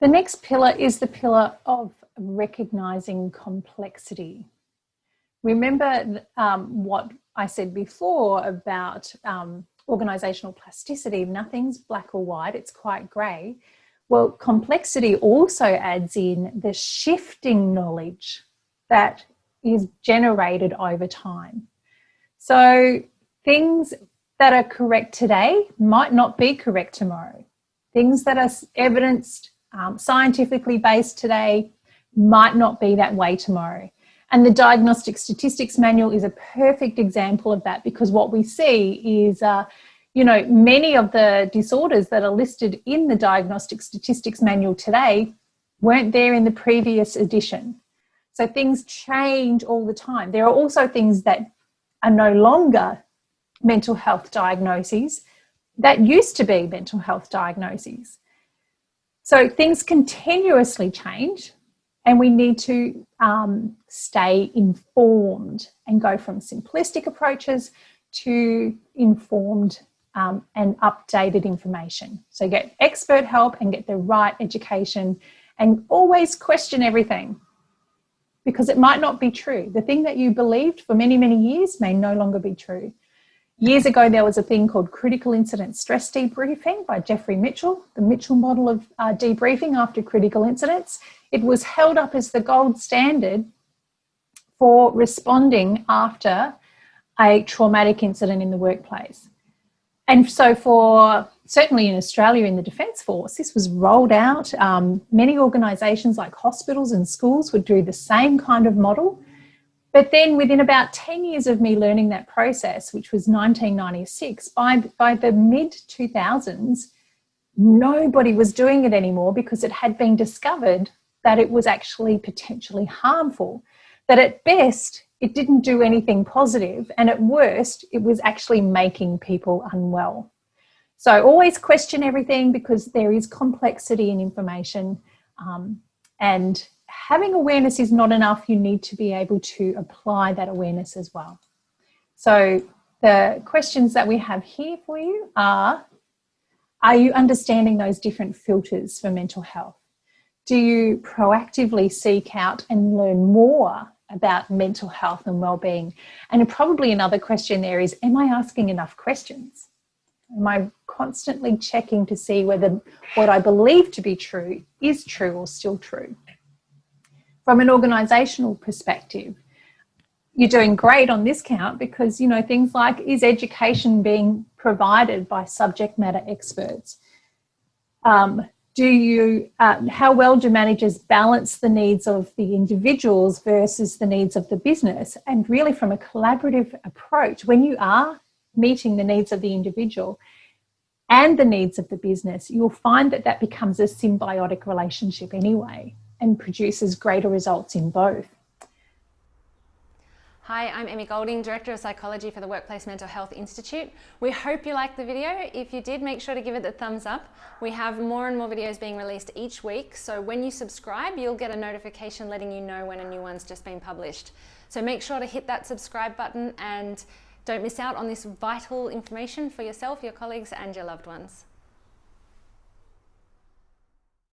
The next pillar is the pillar of recognizing complexity. Remember um, what I said before about um, organizational plasticity, nothing's black or white, it's quite grey. Well, complexity also adds in the shifting knowledge that is generated over time. So things that are correct today might not be correct tomorrow. Things that are evidenced, um, scientifically based today might not be that way tomorrow. And the Diagnostic Statistics Manual is a perfect example of that because what we see is, uh, you know, many of the disorders that are listed in the Diagnostic Statistics Manual today weren't there in the previous edition. So things change all the time. There are also things that are no longer mental health diagnoses that used to be mental health diagnoses. So things continuously change and we need to um, stay informed and go from simplistic approaches to informed um, and updated information. So get expert help and get the right education and always question everything because it might not be true. The thing that you believed for many, many years may no longer be true. Years ago, there was a thing called critical incident stress debriefing by Jeffrey Mitchell, the Mitchell model of uh, debriefing after critical incidents. It was held up as the gold standard for responding after a traumatic incident in the workplace. And so for certainly in Australia in the Defence Force, this was rolled out. Um, many organisations like hospitals and schools would do the same kind of model but then within about 10 years of me learning that process, which was 1996, by, by the mid 2000s, nobody was doing it anymore because it had been discovered that it was actually potentially harmful. That at best, it didn't do anything positive, and at worst, it was actually making people unwell. So always question everything because there is complexity in information um, and having awareness is not enough. You need to be able to apply that awareness as well. So the questions that we have here for you are, are you understanding those different filters for mental health? Do you proactively seek out and learn more about mental health and well-being? And probably another question there is, am I asking enough questions? Am I constantly checking to see whether what I believe to be true is true or still true? From an organizational perspective, you're doing great on this count because, you know, things like is education being provided by subject matter experts? Um, do you, uh, how well do managers balance the needs of the individuals versus the needs of the business? And really from a collaborative approach, when you are meeting the needs of the individual and the needs of the business, you'll find that that becomes a symbiotic relationship anyway and produces greater results in both. Hi, I'm Emmy Golding, Director of Psychology for the Workplace Mental Health Institute. We hope you liked the video. If you did, make sure to give it the thumbs up. We have more and more videos being released each week, so when you subscribe, you'll get a notification letting you know when a new one's just been published. So make sure to hit that subscribe button and don't miss out on this vital information for yourself, your colleagues and your loved ones.